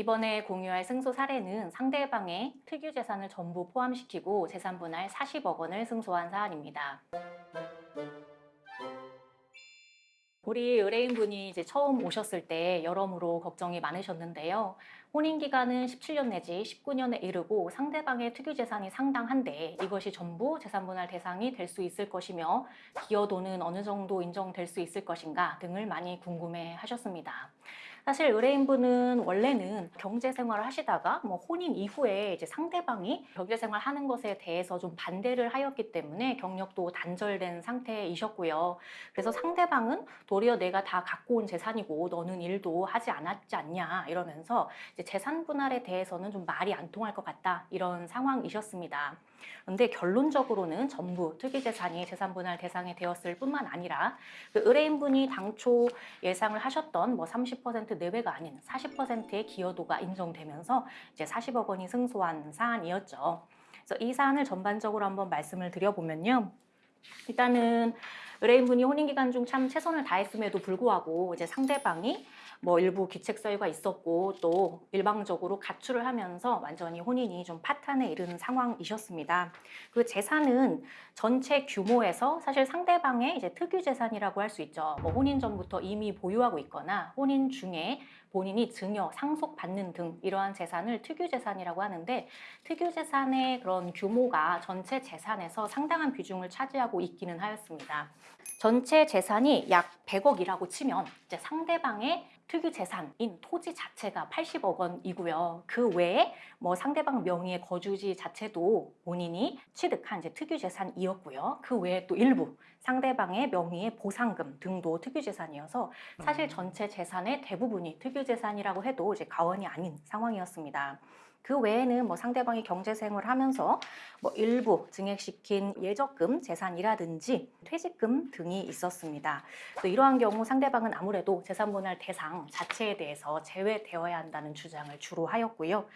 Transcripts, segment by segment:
이번에 공유할 승소 사례는 상대방의 특유 재산을 전부 포함시키고 재산 분할 40억 원을 승소한 사안입니다. 우리 의뢰인분이 이제 처음 오셨을 때 여러모로 걱정이 많으셨는데요. 혼인 기간은 17년 내지 19년에 이르고 상대방의 특유 재산이 상당한데 이것이 전부 재산 분할 대상이 될 수 있을 것이며 기여도는 어느 정도 인정될 수 있을 것인가 등을 많이 궁금해 하셨습니다. 사실 의뢰인분은 원래는 경제 생활을 하시다가 뭐 혼인 이후에 이제 상대방이 경제 생활 하는 것에 대해서 좀 반대를 하였기 때문에 경력도 단절된 상태이셨고요. 그래서 상대방은 도리어 내가 다 갖고 온 재산이고 너는 일도 하지 않았지 않냐 이러면서 재산 분할에 대해서는 좀 말이 안 통할 것 같다 이런 상황이셨습니다. 근데 결론적으로는 전부 특이재산이 재산분할 대상이 되었을 뿐만 아니라 그 의뢰인분이 당초 예상을 하셨던 뭐 30% 내외가 아닌 40%의 기여도가 인정되면서 이제 40억 원이 승소한 사안이었죠. 그래서 이 사안을 전반적으로 한번 말씀을 드려보면요. 일단은 의뢰인분이 혼인기간 중 참 최선을 다했음에도 불구하고 이제 상대방이 뭐 일부 기책 사유가 있었고 또 일방적으로 가출을 하면서 완전히 혼인이 좀 파탄에 이르는 상황이셨습니다. 그 재산은 전체 규모에서 사실 상대방의 이제 특유 재산이라고 할 수 있죠. 뭐 혼인 전부터 이미 보유하고 있거나 혼인 중에 본인이 증여, 상속받는 등 이러한 재산을 특유재산이라고 하는데 특유재산의 그런 규모가 전체 재산에서 상당한 비중을 차지하고 있기는 하였습니다. 전체 재산이 약 100억이라고 치면 이제 상대방의 특유 재산인 토지 자체가 80억 원이고요. 그 외에 뭐 상대방 명의의 거주지 자체도 본인이 취득한 이제 특유 재산이었고요. 그 외에 또 일부 상대방의 명의의 보상금 등도 특유 재산이어서 사실 전체 재산의 대부분이 특유 재산이라고 해도 이제 가원이 아닌 상황이었습니다. 그 외에는 뭐 상대방이 경제생활을 하면서 뭐 일부 증액시킨 예적금 재산이라든지 퇴직금 등이 있었습니다. 또 이러한 경우 상대방은 아무래도 재산분할 대상 자체에 대해서 제외되어야 한다는 주장을 주로 하였고요.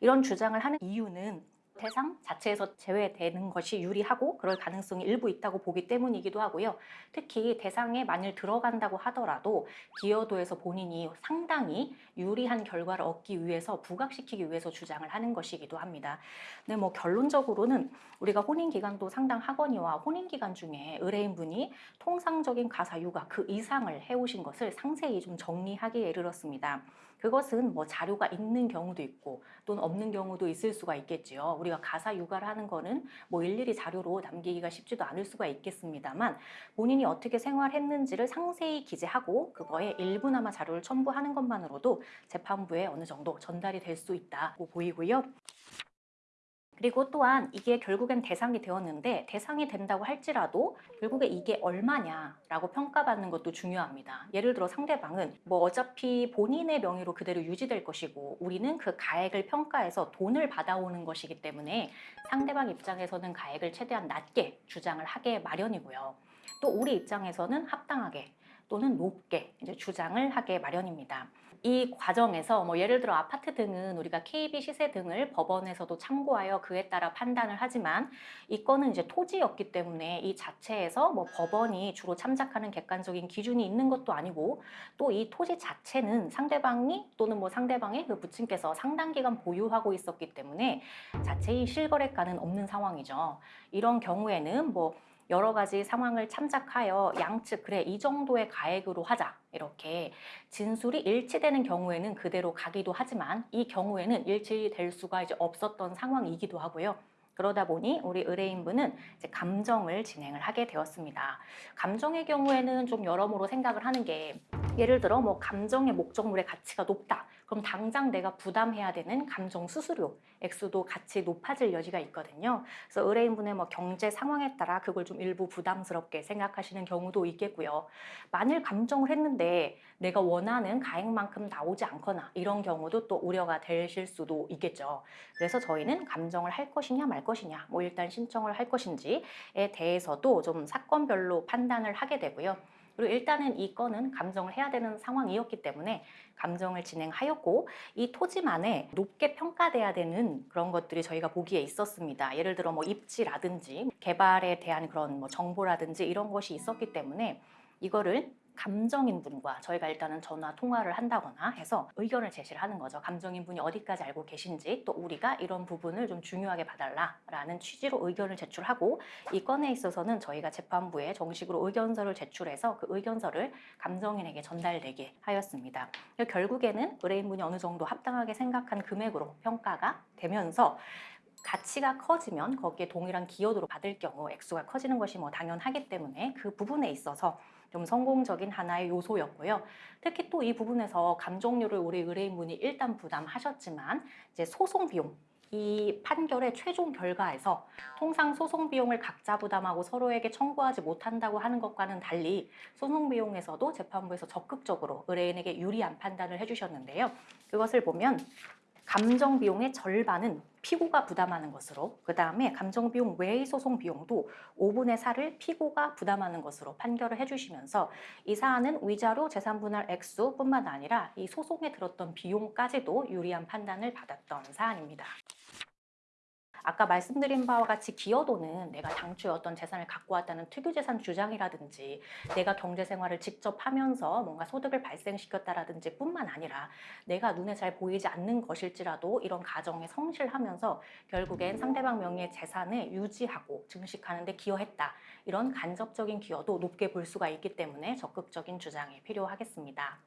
이런 주장을 하는 이유는 대상 자체에서 제외되는 것이 유리하고 그럴 가능성이 일부 있다고 보기 때문이기도 하고요. 특히 대상에 만일 들어간다고 하더라도 기여도에서 본인이 상당히 유리한 결과를 얻기 위해서 부각시키기 위해서 주장을 하는 것이기도 합니다. 근데 뭐 결론적으로는 우리가 혼인 기간도 상당하거니와 혼인 기간 중에 의뢰인분이 통상적인 가사 육아 그 이상을 해오신 것을 상세히 좀 정리하기에 이르렀습니다. 그것은 뭐 자료가 있는 경우도 있고 또는 없는 경우도 있을 수가 있겠지요. 우리가 가사 육아를 하는 거는 뭐 일일이 자료로 남기기가 쉽지도 않을 수가 있겠습니다만 본인이 어떻게 생활했는지를 상세히 기재하고 그거에 일부나마 자료를 첨부하는 것만으로도 재판부에 어느 정도 전달이 될 수 있다고 보이고요. 그리고 또한 이게 결국엔 대상이 되었는데 대상이 된다고 할지라도 결국에 이게 얼마냐라고 평가받는 것도 중요합니다. 예를 들어 상대방은 뭐 어차피 본인의 명의로 그대로 유지될 것이고 우리는 그 가액을 평가해서 돈을 받아오는 것이기 때문에 상대방 입장에서는 가액을 최대한 낮게 주장을 하게 마련이고요. 또 우리 입장에서는 합당하게 또는 높게 이제 주장을 하게 마련입니다. 이 과정에서 뭐 예를 들어 아파트 등은 우리가 KB 시세 등을 법원에서도 참고하여 그에 따라 판단을 하지만 이 건은 이제 토지였기 때문에 이 자체에서 뭐 법원이 주로 참작하는 객관적인 기준이 있는 것도 아니고 또 이 토지 자체는 상대방이 또는 뭐 상대방의 그 부친께서 상당 기간 보유하고 있었기 때문에 자체의 실거래가는 없는 상황이죠. 이런 경우에는 뭐 여러 가지 상황을 참작하여 양측 그래 이 정도의 가액으로 하자 이렇게 진술이 일치되는 경우에는 그대로 가기도 하지만 이 경우에는 일치될 수가 이제 없었던 상황이기도 하고요. 그러다 보니 우리 의뢰인분은 이제 감정을 진행을 하게 되었습니다. 감정의 경우에는 좀 여러모로 생각을 하는 게 예를 들어 뭐 감정의 목적물의 가치가 높다. 그럼 당장 내가 부담해야 되는 감정 수수료 액수도 같이 높아질 여지가 있거든요. 그래서 의뢰인분의 뭐 경제 상황에 따라 그걸 좀 일부 부담스럽게 생각하시는 경우도 있겠고요. 만일 감정을 했는데 내가 원하는 가액만큼 나오지 않거나 이런 경우도 또 우려가 되실 수도 있겠죠. 그래서 저희는 감정을 할 것이냐 말 것이냐 뭐 일단 신청을 할 것인지에 대해서도 좀 사건별로 판단을 하게 되고요. 그리고 일단은 이 건은 감정을 해야 되는 상황이었기 때문에 감정을 진행하였고 이 토지만에 높게 평가돼야 되는 그런 것들이 저희가 보기에 있었습니다. 예를 들어 뭐 입지라든지 개발에 대한 그런 뭐 정보라든지 이런 것이 있었기 때문에 이거를 감정인 분과 저희가 일단은 전화 통화를 한다거나 해서 의견을 제시를 하는 거죠. 감정인 분이 어디까지 알고 계신지 또 우리가 이런 부분을 좀 중요하게 봐달라라는 취지로 의견을 제출하고 이 건에 있어서는 저희가 재판부에 정식으로 의견서를 제출해서 그 의견서를 감정인에게 전달되게 하였습니다. 결국에는 의뢰인분이 어느 정도 합당하게 생각한 금액으로 평가가 되면서 가치가 커지면 거기에 동일한 기여도로 받을 경우 액수가 커지는 것이 뭐 당연하기 때문에 그 부분에 있어서 좀 성공적인 하나의 요소였고요. 특히 또 이 부분에서 감정료를 우리 의뢰인분이 일단 부담하셨지만 이제 소송 비용 이 판결의 최종 결과에서 통상 소송 비용을 각자 부담하고 서로에게 청구하지 못한다고 하는 것과는 달리 소송 비용에서도 재판부에서 적극적으로 의뢰인에게 유리한 판단을 해주셨는데요. 그것을 보면 감정 비용의 절반은 피고가 부담하는 것으로 그 다음에 감정 비용 외의 소송 비용도 5분의 4를 피고가 부담하는 것으로 판결을 해주시면서 이 사안은 위자료 재산 분할 액수뿐만 아니라 이 소송에 들었던 비용까지도 유리한 판단을 받았던 사안입니다. 아까 말씀드린 바와 같이 기여도는 내가 당초에 어떤 재산을 갖고 왔다는 특유재산 주장이라든지 내가 경제생활을 직접 하면서 뭔가 소득을 발생시켰다라든지 뿐만 아니라 내가 눈에 잘 보이지 않는 것일지라도 이런 가정에 성실하면서 결국엔 상대방 명의의 재산을 유지하고 증식하는 데 기여했다. 이런 간접적인 기여도 높게 볼 수가 있기 때문에 적극적인 주장이 필요하겠습니다.